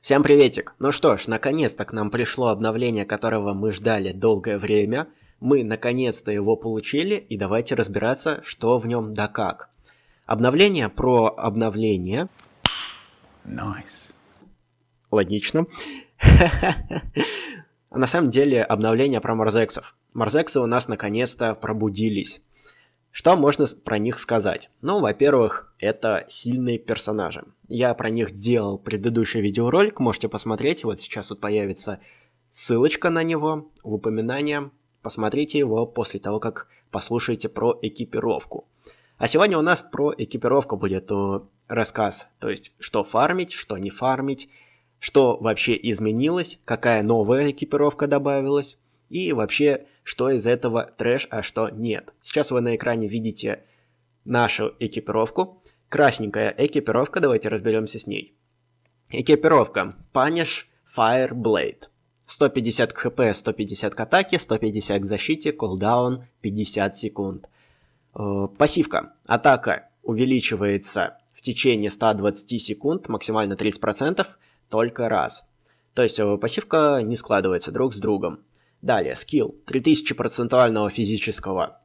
Всем приветик! Ну что ж, наконец-то к нам пришло обновление, которого мы ждали долгое время. Мы наконец-то его получили, и давайте разбираться, что в нем да как. Обновление про обновление. Nice. Логично. На самом деле обновление про Марзексов. Марзексы у нас наконец-то пробудились. Что можно про них сказать? Ну, во-первых, это сильные персонажи. Я про них делал предыдущий видеоролик, можете посмотреть. Вот сейчас вот появится ссылочка на него в упоминании. Посмотрите его после того, как послушаете про экипировку. А сегодня у нас про экипировку будет рассказ. То есть, что фармить, что не фармить, что вообще изменилось, какая новая экипировка добавилась, и вообще, что из этого трэш, а что нет. Сейчас вы на экране видите нашу экипировку. Красненькая экипировка, давайте разберемся с ней. Экипировка Punish Fire Blade. 150 к хп, 150 к атаке, 150 к защите, кулдаун 50 секунд. Э, пассивка. Атака увеличивается в течение 120 секунд, максимально 30%, только раз. То есть э, пассивка не складывается друг с другом. Далее, скилл 3000 процентуального физического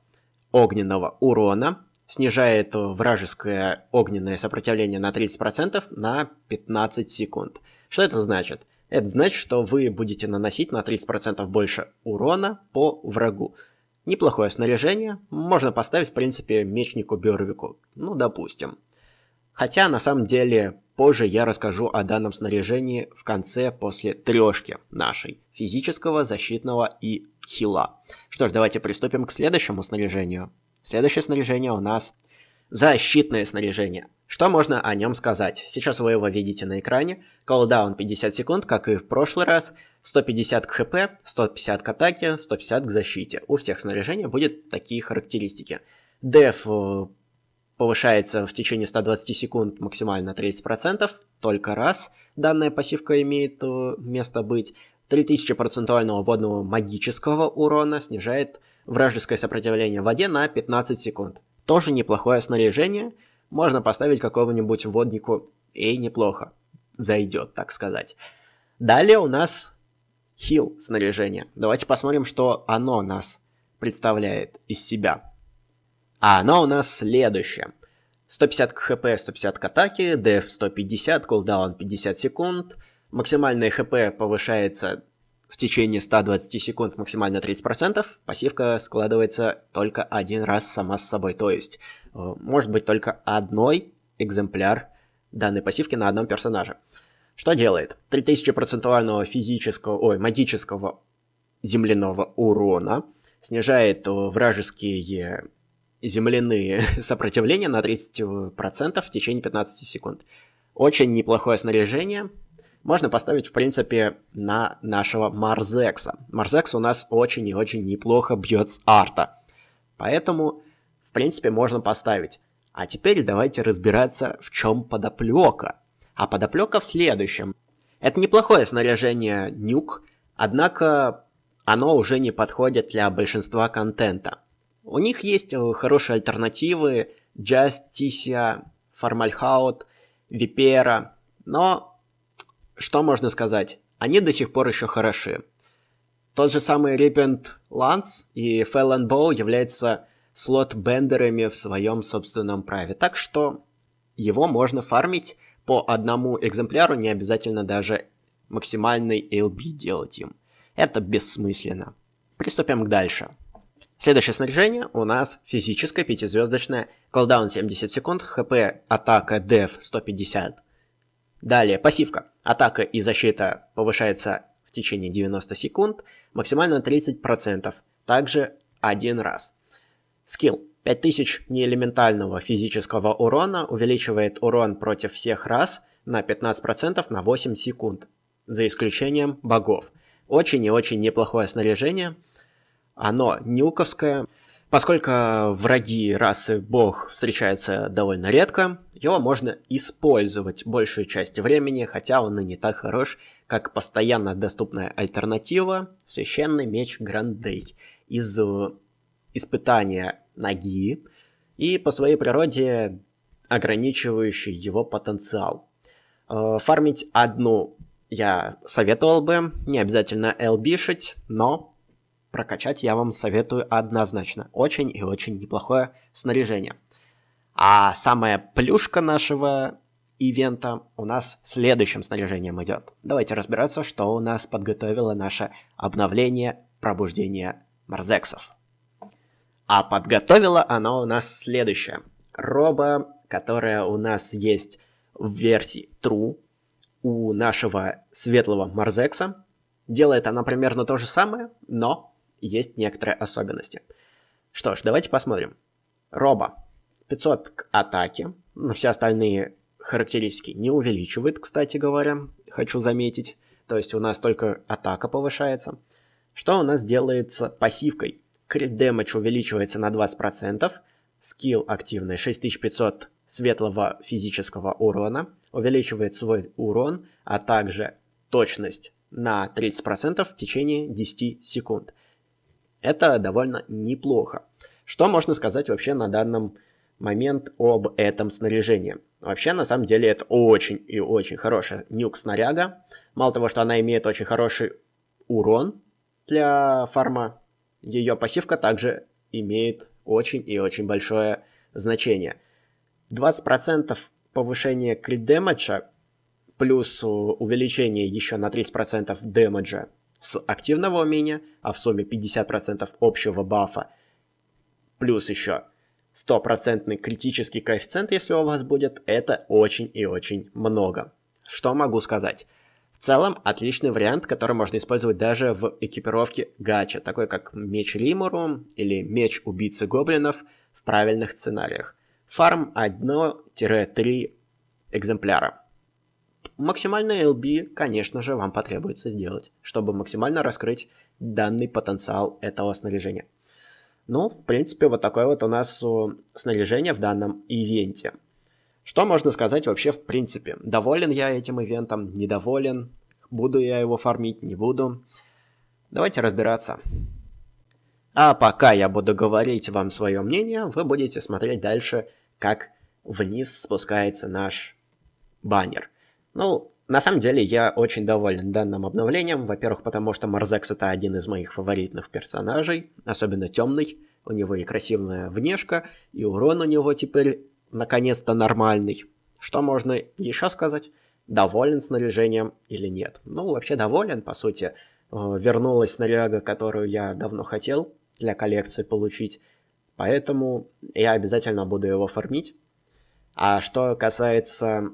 огненного урона, снижает вражеское огненное сопротивление на 30% на 15 секунд. Что это значит? Это значит, что вы будете наносить на 30% больше урона по врагу. Неплохое снаряжение, можно поставить, в принципе, мечнику Бёрвику, ну, допустим. Хотя, на самом деле, позже я расскажу о данном снаряжении в конце после трешки нашей, физического, защитного и хила. Что ж, давайте приступим к следующему снаряжению. Следующее снаряжение у нас защитное снаряжение. Что можно о нем сказать? Сейчас вы его видите на экране. Колдаун 50 секунд, как и в прошлый раз. 150 к хп, 150 к атаке, 150 к защите. У всех снаряжений будет такие характеристики. Деф э, повышается в течение 120 секунд максимально 30%, только раз данная пассивка имеет э, место быть. 3000 процентуального водного магического урона снижает вражеское сопротивление в воде на 15 секунд. Тоже неплохое снаряжение. Можно поставить какого-нибудь воднику, и неплохо. Зайдет, так сказать. Далее у нас хил снаряжение. Давайте посмотрим, что оно нас представляет из себя. А оно у нас следующее. 150 к хп, 150 к атаке, деф 150, кулдаун 50 секунд. Максимальное хп повышается в течение 120 секунд максимально 30%, пассивка складывается только один раз сама с собой. То есть, э, может быть только одной экземпляр данной пассивки на одном персонаже. Что делает? 3000 процентуального физического, ой, магического земляного урона, снижает вражеские земляные сопротивления на 30% в течение 15 секунд. Очень неплохое снаряжение, можно поставить, в принципе, на нашего Марзекса. Марзекс у нас очень и очень неплохо бьет с арта. Поэтому, в принципе, можно поставить. А теперь давайте разбираться, в чем подоплека. А подоплека в следующем. Это неплохое снаряжение нюк, однако оно уже не подходит для большинства контента. У них есть э, хорошие альтернативы, Justicia, Формальхаут, Випера, но что можно сказать? Они до сих пор еще хороши. Тот же самый Ripent Lance и Felon Bow являются слот-бендерами в своем собственном праве. Так что его можно фармить по одному экземпляру, не обязательно даже максимальный LB делать им. Это бессмысленно. Приступим к дальше. Следующее снаряжение у нас физическое пятизвездочное. Колдаун 70 секунд, хп, атака, деф 150. Далее, пассивка. Атака и защита повышается в течение 90 секунд, максимально 30%, также один раз. Скилл. 5000 неэлементального физического урона увеличивает урон против всех раз на 15% на 8 секунд, за исключением богов. Очень и очень неплохое снаряжение. Оно нюковское, Поскольку враги расы бог встречаются довольно редко, его можно использовать большую часть времени, хотя он и не так хорош, как постоянно доступная альтернатива Священный меч Грандей из испытания ноги, и по своей природе ограничивающий его потенциал. Э, фармить одну я советовал бы, не обязательно элбишить, но прокачать я вам советую однозначно. Очень и очень неплохое снаряжение. А самая плюшка нашего ивента у нас следующим снаряжением идет. Давайте разбираться, что у нас подготовило наше обновление пробуждения Марзексов. А подготовила оно у нас следующее. Роба, которая у нас есть в версии True, у нашего светлого Марзекса. Делает она примерно то же самое, но есть некоторые особенности. Что ж, давайте посмотрим. Роба 500 к атаке, но все остальные характеристики не увеличивает, кстати говоря, хочу заметить. То есть у нас только атака повышается. Что у нас делается пассивкой? Крит дэмэдж увеличивается на 20%, скилл активный 6500 светлого физического урона, увеличивает свой урон, а также точность на 30% в течение 10 секунд. Это довольно неплохо. Что можно сказать вообще на данном момент об этом снаряжении? Вообще, на самом деле, это очень и очень хорошая нюк-снаряга. Мало того, что она имеет очень хороший урон для фарма, ее пассивка также имеет очень и очень большое значение. 20% повышения крит дэмэджа плюс увеличение еще на 30% дэмэджа с активного умения, а в сумме 50% общего бафа, плюс еще стопроцентный критический коэффициент, если у вас будет, это очень и очень много. Что могу сказать? В целом, отличный вариант, который можно использовать даже в экипировке гача, такой как меч Римуру или меч убийцы гоблинов в правильных сценариях. Фарм 1-3 экземпляра. Максимальный LB, конечно же, вам потребуется сделать, чтобы максимально раскрыть данный потенциал этого снаряжения. Ну, в принципе, вот такое вот у нас снаряжение в данном ивенте. Что можно сказать вообще в принципе? Доволен я этим ивентом, недоволен, буду я его фармить, не буду. Давайте разбираться. А пока я буду говорить вам свое мнение, вы будете смотреть дальше, как вниз спускается наш баннер. Ну, на самом деле я очень доволен данным обновлением. Во-первых, потому что Марзекс это один из моих фаворитных персонажей, особенно темный. У него и красивая внешка, и урон у него теперь наконец-то нормальный. Что можно еще сказать? Доволен снаряжением или нет? Ну, вообще доволен, по сути. Э, вернулась снаряга, которую я давно хотел для коллекции получить. Поэтому я обязательно буду его фармить. А что касается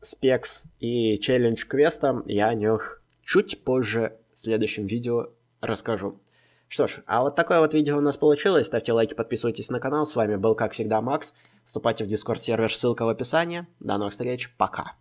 спекс и челлендж квеста, я о них чуть позже в следующем видео расскажу. Что ж, а вот такое вот видео у нас получилось. Ставьте лайки, подписывайтесь на канал. С вами был, как всегда, Макс. Вступайте в Discord сервер, ссылка в описании. До новых встреч, пока.